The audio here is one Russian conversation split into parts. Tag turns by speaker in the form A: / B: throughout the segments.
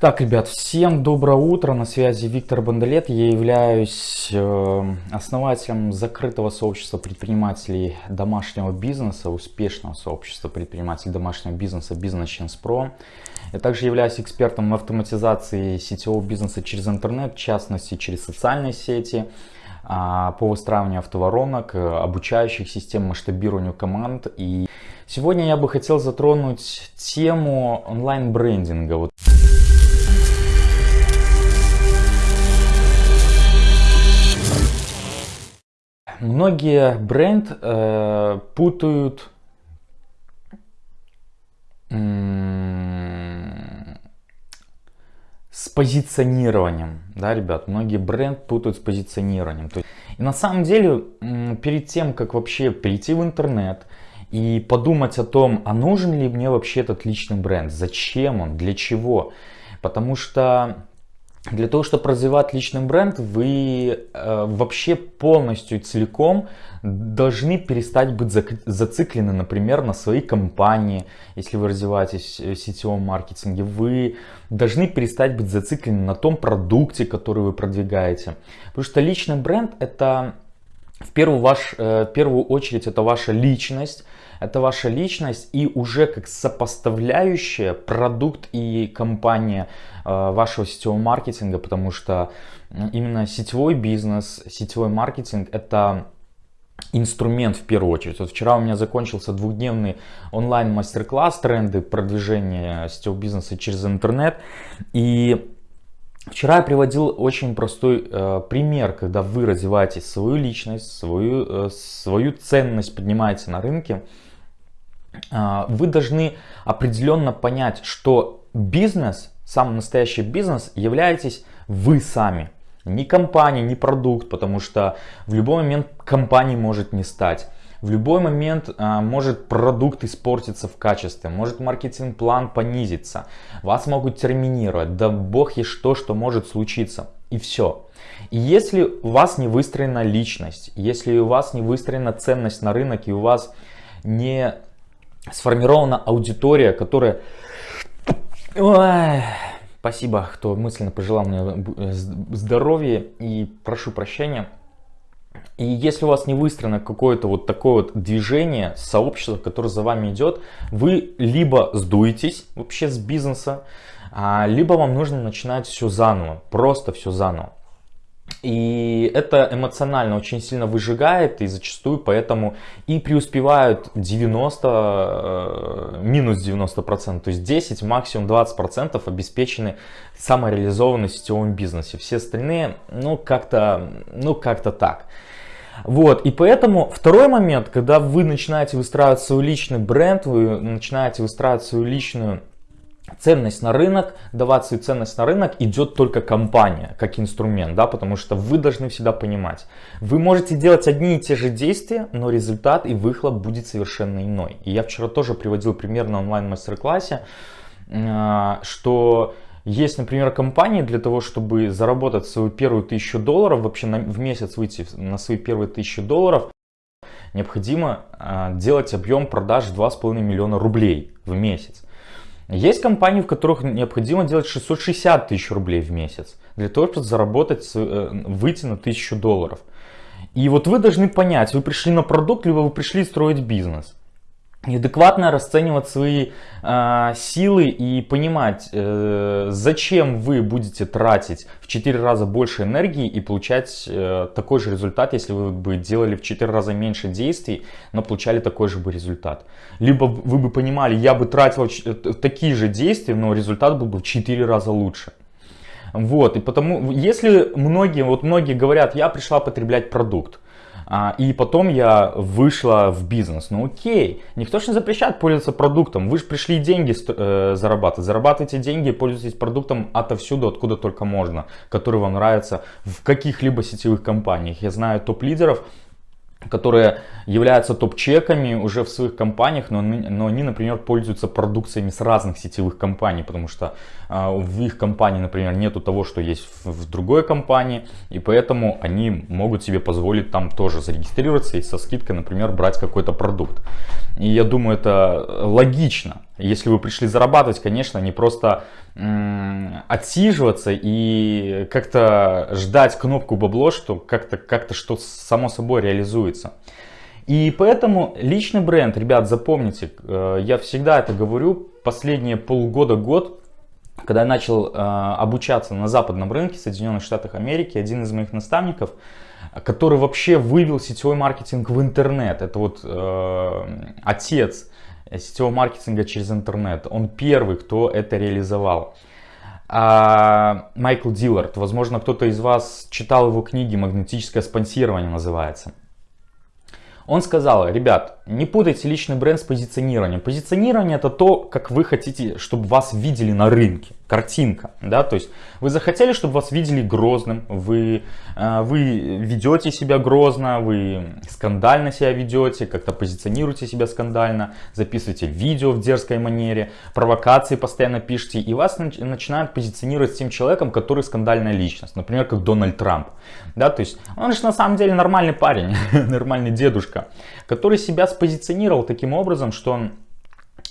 A: Так, ребят, всем доброе утро, на связи Виктор Бондолет, я являюсь э, основателем закрытого сообщества предпринимателей домашнего бизнеса, успешного сообщества предпринимателей домашнего бизнеса Business Chance Pro. Я также являюсь экспертом в автоматизации сетевого бизнеса через интернет, в частности через социальные сети, а, по выстраиванию автоворонок, э, обучающих систем, масштабированию команд. И сегодня я бы хотел затронуть тему онлайн-брендинга. Многие бренд э, путают с позиционированием, да, ребят, многие бренд путают с позиционированием. Есть, и на самом деле, перед тем, как вообще перейти в интернет и подумать о том, а нужен ли мне вообще этот личный бренд, зачем он, для чего, потому что для того, чтобы развивать личный бренд, вы э, вообще полностью целиком должны перестать быть зациклены, например, на своей компании. Если вы развиваетесь в сетевом маркетинге, вы должны перестать быть зациклены на том продукте, который вы продвигаете. Потому что личный бренд это в первую, ваш, э, в первую очередь это ваша личность, это ваша личность и уже как сопоставляющая продукт и компания э, вашего сетевого маркетинга, потому что именно сетевой бизнес, сетевой маркетинг это инструмент в первую очередь. Вот вчера у меня закончился двухдневный онлайн мастер-класс тренды продвижения сетевого бизнеса через интернет и Вчера я приводил очень простой э, пример, когда вы развиваете свою личность, свою, э, свою ценность поднимаете на рынке, э, вы должны определенно понять, что бизнес, самый настоящий бизнес, являетесь вы сами. Не компания, не продукт, потому что в любой момент компании может не стать. В любой момент а, может продукт испортиться в качестве, может маркетинг-план понизиться, вас могут терминировать, да бог есть что, что может случиться. И все. И если у вас не выстроена личность, если у вас не выстроена ценность на рынок и у вас не сформирована аудитория, которая... Ой, спасибо, кто мысленно пожелал мне э, здоровья и прошу прощения. И если у вас не выстроено какое-то вот такое вот движение, сообщество, которое за вами идет, вы либо сдуетесь вообще с бизнеса, а, либо вам нужно начинать все заново, просто все заново. И это эмоционально очень сильно выжигает и зачастую поэтому и преуспевают 90, э, минус 90%, то есть 10, максимум 20% обеспечены самореализованной в сетевом бизнесе. Все остальные, ну как-то ну, как так. Вот, и поэтому второй момент, когда вы начинаете выстраивать свой личный бренд, вы начинаете выстраивать свою личную ценность на рынок, давать свою ценность на рынок идет только компания как инструмент, да, потому что вы должны всегда понимать, вы можете делать одни и те же действия, но результат и выхлоп будет совершенно иной. И я вчера тоже приводил пример на онлайн мастер-классе, э, что есть, например, компании для того, чтобы заработать свою первую тысячу долларов, вообще на, в месяц выйти на свои первые тысячи долларов, необходимо э, делать объем продаж 2,5 миллиона рублей в месяц. Есть компании, в которых необходимо делать 660 тысяч рублей в месяц для того, чтобы заработать, э, выйти на 1000 долларов. И вот вы должны понять, вы пришли на продукт, либо вы пришли строить бизнес адекватно расценивать свои э, силы и понимать, э, зачем вы будете тратить в 4 раза больше энергии и получать э, такой же результат, если вы бы делали в 4 раза меньше действий, но получали такой же бы результат. Либо вы бы понимали, я бы тратил э, такие же действия, но результат был бы в 4 раза лучше. Вот, и потому, если многие, вот многие говорят, я пришла потреблять продукт, а, и потом я вышла в бизнес. Ну окей, никто же не запрещает пользоваться продуктом. Вы же пришли деньги э, зарабатывать. Зарабатывайте деньги, пользуйтесь продуктом отовсюду, откуда только можно, который вам нравится в каких-либо сетевых компаниях. Я знаю топ-лидеров, которые являются топ-чеками уже в своих компаниях, но, но они, например, пользуются продукциями с разных сетевых компаний, потому что э, в их компании, например, нету того, что есть в, в другой компании, и поэтому они могут себе позволить там тоже зарегистрироваться и со скидкой, например, брать какой-то продукт. И я думаю, это логично. Если вы пришли зарабатывать, конечно, не просто отсиживаться и как-то ждать кнопку бабло, что как-то как что само собой реализуется. И поэтому личный бренд, ребят, запомните, э, я всегда это говорю, последние полгода-год, когда я начал э, обучаться на западном рынке Соединенных Штатах Америки, один из моих наставников, который вообще вывел сетевой маркетинг в интернет, это вот э, отец сетевого маркетинга через интернет, он первый, кто это реализовал. А Майкл Диллард, возможно, кто-то из вас читал его книги «Магнетическое спонсирование» называется. Он сказал, ребят, не путайте личный бренд с позиционированием. Позиционирование это то, как вы хотите, чтобы вас видели на рынке. Картинка, да, то есть вы захотели, чтобы вас видели грозным, вы, э, вы ведете себя грозно, вы скандально себя ведете, как-то позиционируете себя скандально, записываете видео в дерзкой манере, провокации постоянно пишете, и вас начинают позиционировать с тем человеком, который скандальная личность, например, как Дональд Трамп, да, то есть он же на самом деле нормальный парень, нормальный дедушка, который себя спозиционировал таким образом, что он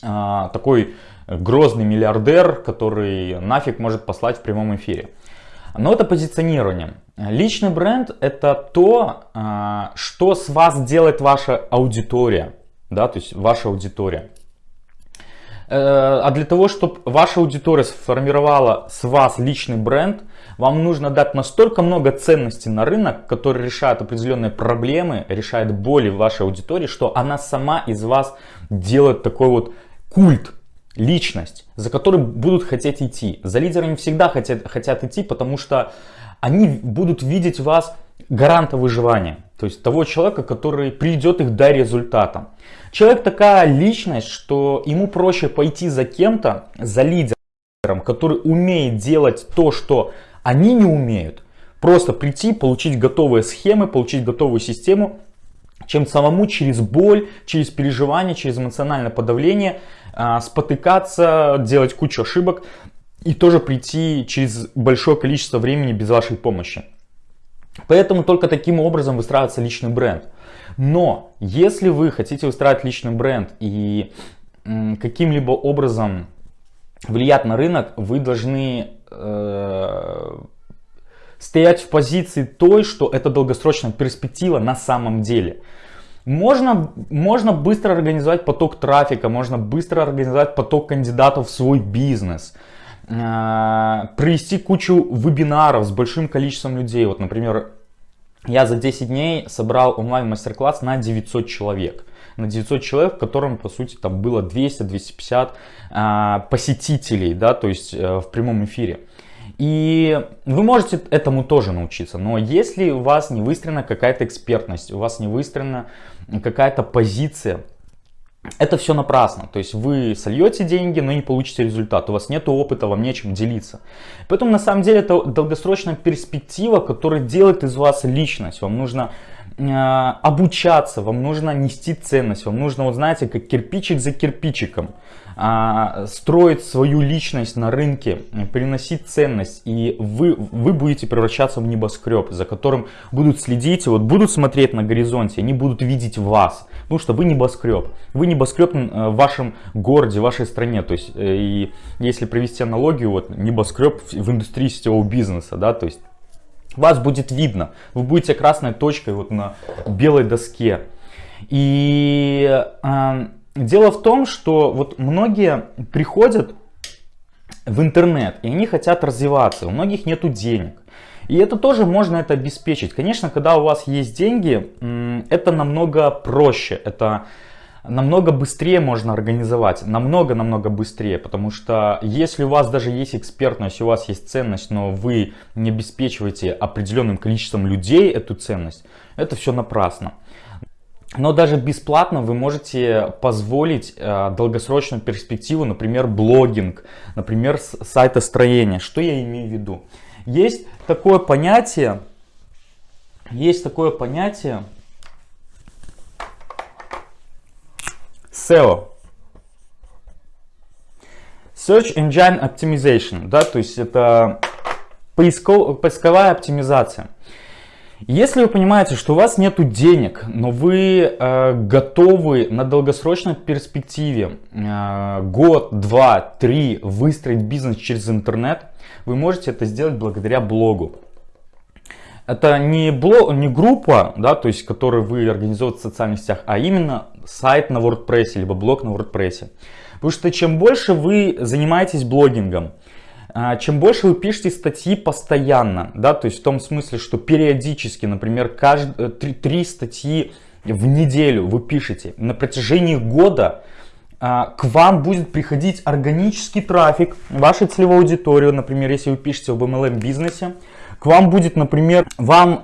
A: а, такой грозный миллиардер, который нафиг может послать в прямом эфире. Но это позиционирование. Личный бренд это то, а, что с вас делает ваша аудитория. Да, то есть ваша аудитория. Э, а для того, чтобы ваша аудитория сформировала с вас личный бренд, вам нужно дать настолько много ценностей на рынок, который решает определенные проблемы, решает боли вашей аудитории, что она сама из вас делает такой вот культ, личность, за которой будут хотеть идти. За лидерами всегда хотят, хотят идти, потому что они будут видеть вас гаранта выживания. То есть того человека, который приведет их до результата. Человек такая личность, что ему проще пойти за кем-то, за лидером, который умеет делать то, что они не умеют. Просто прийти, получить готовые схемы, получить готовую систему, чем самому через боль, через переживание, через эмоциональное подавление а, спотыкаться, делать кучу ошибок и тоже прийти через большое количество времени без вашей помощи. Поэтому только таким образом выстраивается личный бренд. Но если вы хотите выстраивать личный бренд и каким-либо образом влиять на рынок, вы должны э, стоять в позиции той, что это долгосрочная перспектива на самом деле. Можно, можно быстро организовать поток трафика, можно быстро организовать поток кандидатов в свой бизнес, провести кучу вебинаров с большим количеством людей. Вот, например, я за 10 дней собрал онлайн мастер-класс на 900 человек. На 900 человек, в котором, по сути, там было 200-250 э, посетителей, да, то есть э, в прямом эфире. И вы можете этому тоже научиться, но если у вас не выстроена какая-то экспертность, у вас не выстроена какая-то позиция, это все напрасно. То есть вы сольете деньги, но не получите результат. У вас нет опыта, вам нечем делиться. Поэтому на самом деле это долгосрочная перспектива, которая делает из вас личность. Вам нужно обучаться, вам нужно нести ценность, вам нужно, вот знаете, как кирпичик за кирпичиком а, строить свою личность на рынке, приносить ценность, и вы, вы будете превращаться в небоскреб, за которым будут следить, вот будут смотреть на горизонте, они будут видеть вас, потому что вы небоскреб. Вы небоскреб э, в вашем городе, в вашей стране, то есть, э, и если провести аналогию, вот небоскреб в индустрии сетевого бизнеса, да, то есть, вас будет видно, вы будете красной точкой вот на белой доске. И э, Дело в том, что вот многие приходят в интернет и они хотят развиваться, у многих нету денег. И это тоже можно это обеспечить. Конечно, когда у вас есть деньги, это намного проще, это намного быстрее можно организовать, намного-намного быстрее, потому что если у вас даже есть экспертность, у вас есть ценность, но вы не обеспечиваете определенным количеством людей эту ценность, это все напрасно. Но даже бесплатно вы можете позволить э, долгосрочную перспективу, например, блогинг, например, сайтостроение. Что я имею в виду? Есть такое понятие, есть такое понятие SEO. Search Engine Optimization, да, то есть это поисковая оптимизация. Если вы понимаете, что у вас нет денег, но вы э, готовы на долгосрочной перспективе э, год, два, три выстроить бизнес через интернет, вы можете это сделать благодаря блогу. Это не, блог, не группа, да, то есть, которую вы организуете в социальных сетях, а именно сайт на WordPress, либо блог на WordPress. Потому что чем больше вы занимаетесь блогингом, а, чем больше вы пишете статьи постоянно, да, то есть в том смысле, что периодически, например, каждые три, три статьи в неделю вы пишете на протяжении года, а, к вам будет приходить органический трафик вашей целевой аудитории, например, если вы пишете об MLM бизнесе, к вам будет, например, вам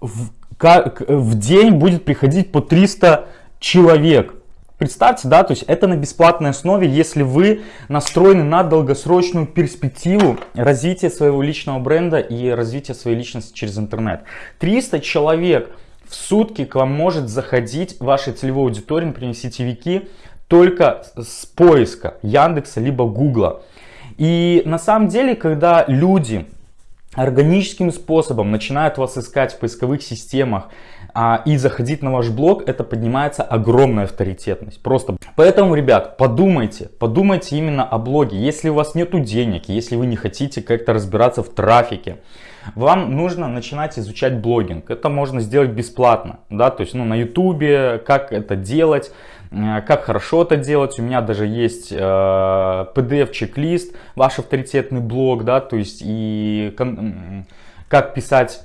A: в, в день будет приходить по 300 человек. Представьте, да, то есть это на бесплатной основе, если вы настроены на долгосрочную перспективу развития своего личного бренда и развития своей личности через интернет. 300 человек в сутки к вам может заходить вашей целевой аудитории, например, сетевики, только с поиска Яндекса либо Гугла. И на самом деле, когда люди органическим способом начинают вас искать в поисковых системах а, и заходить на ваш блог, это поднимается огромная авторитетность. Просто. Поэтому, ребят, подумайте, подумайте именно о блоге. Если у вас нету денег, если вы не хотите как-то разбираться в трафике, вам нужно начинать изучать блогинг. Это можно сделать бесплатно, да, то есть ну, на ютубе, как это делать, как хорошо это делать. У меня даже есть э, PDF-чек-лист, ваш авторитетный блог, да, то есть и как писать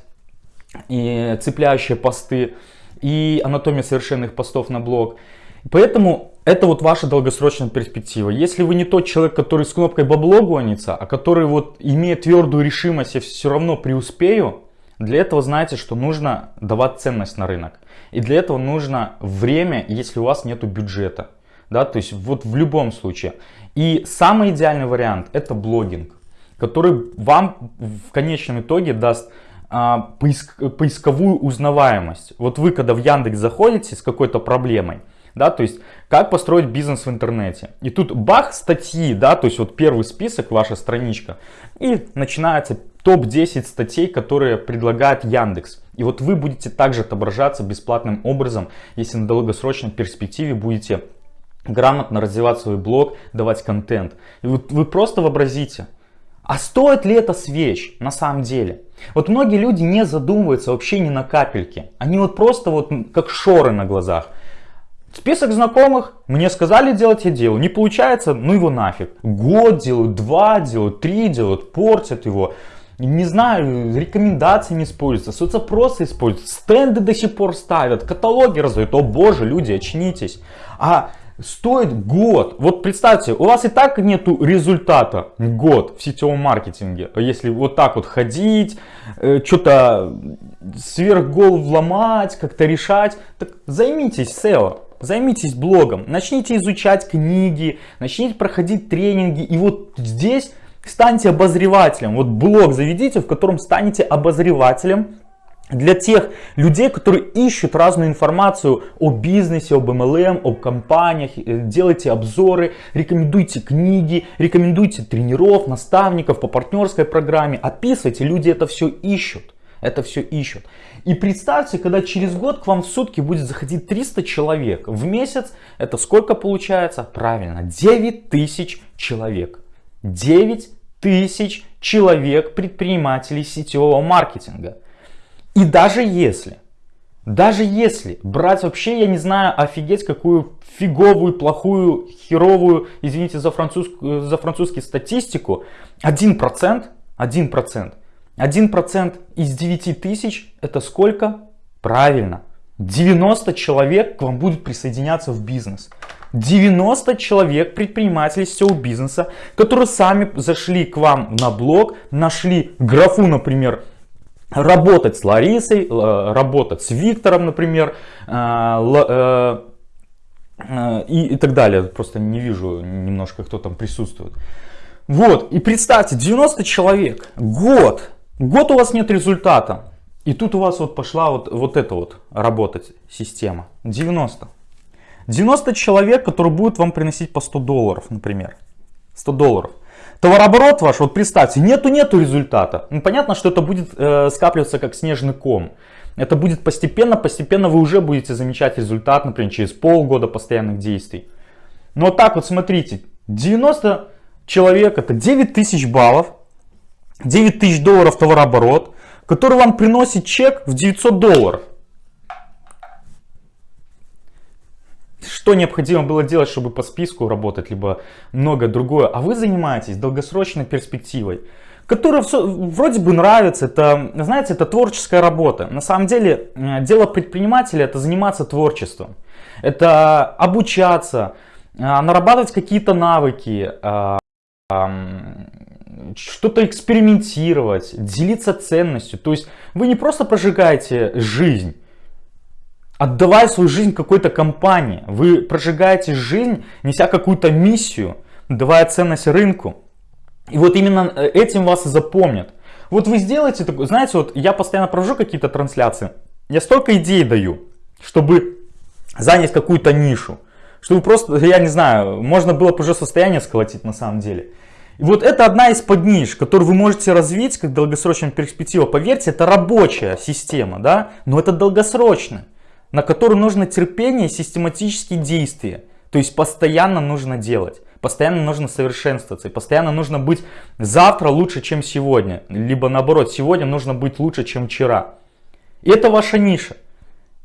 A: и цепляющие посты, и анатомия совершенных постов на блог. Поэтому это вот ваша долгосрочная перспектива. Если вы не тот человек, который с кнопкой бабло гонится, а который вот имеет твердую решимость, я все равно преуспею, для этого знаете, что нужно давать ценность на рынок. И для этого нужно время, если у вас нет бюджета. Да, то есть вот в любом случае. И самый идеальный вариант это блогинг, который вам в конечном итоге даст а, поиск, поисковую узнаваемость. Вот вы когда в Яндекс заходите с какой-то проблемой, да, то есть как построить бизнес в интернете. И тут бах, статьи, да, то есть вот первый список, ваша страничка, и начинается топ-10 статей, которые предлагает Яндекс. И вот вы будете также отображаться бесплатным образом, если на долгосрочной перспективе будете грамотно развивать свой блог, давать контент. И вот вы просто вообразите, а стоит ли это свеч на самом деле? Вот многие люди не задумываются вообще ни на капельке. Они вот просто вот как шоры на глазах. Список знакомых, мне сказали делать, я делаю. Не получается, ну его нафиг. Год делают, два делают, три делают, портят его. Не знаю, рекомендации не используются, соцопросы используются, стенды до сих пор ставят, каталоги раздают. О боже, люди, очнитесь. А стоит год. Вот представьте, у вас и так нету результата год в сетевом маркетинге. Если вот так вот ходить, э, что-то сверх голову ломать, как-то решать, так займитесь SEO. Займитесь блогом, начните изучать книги, начните проходить тренинги. И вот здесь станьте обозревателем. Вот блог заведите, в котором станете обозревателем для тех людей, которые ищут разную информацию о бизнесе, об MLM, о компаниях, э, делайте обзоры, рекомендуйте книги, рекомендуйте тренеров, наставников по партнерской программе, описывайте, люди это все ищут. Это все ищут. И представьте, когда через год к вам в сутки будет заходить 300 человек. В месяц это сколько получается? Правильно, 9 тысяч человек. 9 тысяч человек предпринимателей сетевого маркетинга. И даже если, даже если брать вообще, я не знаю, офигеть какую фиговую, плохую, херовую, извините за, французскую, за французский статистику, 1%, 1%, 1% из 9 тысяч это сколько? Правильно, 90 человек к вам будут присоединяться в бизнес. 90 человек, предпринимателей всего бизнеса, которые сами зашли к вам на блог, нашли графу, например, работать с Ларисой, э, работать с Виктором, например, э, э, и, и так далее. Просто не вижу немножко, кто там присутствует. Вот, и представьте, 90 человек, год, год у вас нет результата. И тут у вас вот пошла вот, вот эта вот работать система. 90. 90 человек, которые будут вам приносить по 100 долларов, например. 100 долларов. Товарооборот ваш, вот представьте, нету-нету результата. Ну, понятно, что это будет э, скапливаться как снежный ком. Это будет постепенно, постепенно вы уже будете замечать результат, например, через полгода постоянных действий. Но вот так вот смотрите, 90 человек, это 9 тысяч баллов, 9 тысяч долларов товарооборот, который вам приносит чек в 900 долларов. Что необходимо было делать, чтобы по списку работать, либо много другое. А вы занимаетесь долгосрочной перспективой, которая вроде бы нравится. Это, знаете, это творческая работа. На самом деле, э, дело предпринимателя это заниматься творчеством. Это обучаться, э, нарабатывать какие-то навыки, э, что-то экспериментировать, делиться ценностью. То есть вы не просто прожигаете жизнь, отдавая свою жизнь какой-то компании. Вы прожигаете жизнь, неся какую-то миссию, давая ценность рынку. И вот именно э, этим вас и запомнят. Вот вы сделаете такое, знаете, вот я постоянно провожу какие-то трансляции, я столько идей даю, чтобы занять какую-то нишу, чтобы просто, я не знаю, можно было бы уже состояние сколотить на самом деле. И вот это одна из подниш, которую вы можете развить как долгосрочная перспектива. Поверьте, это рабочая система, да, но это долгосрочно на которую нужно терпение и систематические действия. То есть постоянно нужно делать, постоянно нужно совершенствоваться, и постоянно нужно быть завтра лучше, чем сегодня. Либо наоборот, сегодня нужно быть лучше, чем вчера. И это ваша ниша.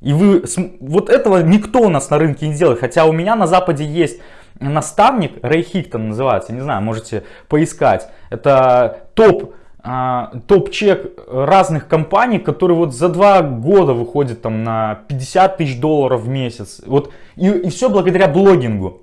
A: И вы, вот этого никто у нас на рынке не делает. Хотя у меня на Западе есть наставник, Рэй Хиктон называется, не знаю, можете поискать. Это топ топ-чек разных компаний, которые вот за два года выходят там на 50 тысяч долларов в месяц. Вот, и, и все благодаря блогингу.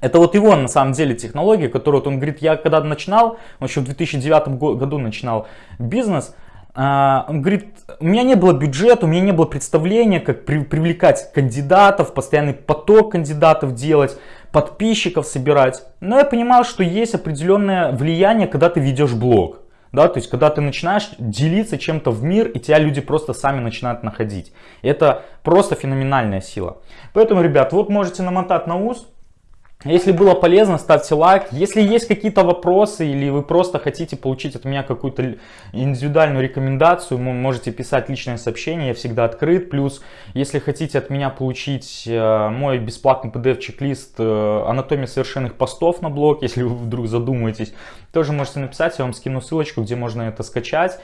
A: Это вот его на самом деле технология, которую вот он говорит, я когда начинал, он еще в 2009 году начинал бизнес, а, он говорит, у меня не было бюджета, у меня не было представления, как при, привлекать кандидатов, постоянный поток кандидатов делать, подписчиков собирать. Но я понимал, что есть определенное влияние, когда ты ведешь блог. Да, то есть, когда ты начинаешь делиться чем-то в мир, и тебя люди просто сами начинают находить. Это просто феноменальная сила. Поэтому, ребят, вот можете намотать на ус, если было полезно, ставьте лайк. Если есть какие-то вопросы или вы просто хотите получить от меня какую-то индивидуальную рекомендацию, можете писать личное сообщение, я всегда открыт. Плюс, если хотите от меня получить э, мой бесплатный PDF-чек-лист э, анатомия совершенных постов на блог, если вы вдруг задумаетесь, тоже можете написать, я вам скину ссылочку, где можно это скачать.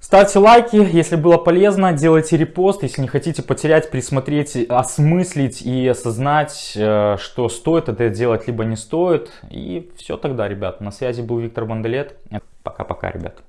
A: Ставьте лайки, если было полезно, делайте репост, если не хотите потерять, присмотреть, осмыслить и осознать, э, что стоит это делать, либо не стоит. И все тогда, ребят. На связи был Виктор Бандалет. Пока-пока, ребят.